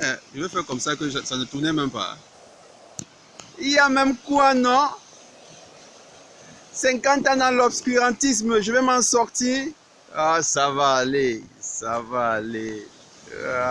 Eh, je vais faire comme ça que ça ne tournait même pas. Il y a même quoi, non? 50 ans dans l'obscurantisme, je vais m'en sortir. Ah, ça va aller, ça va aller. Ah.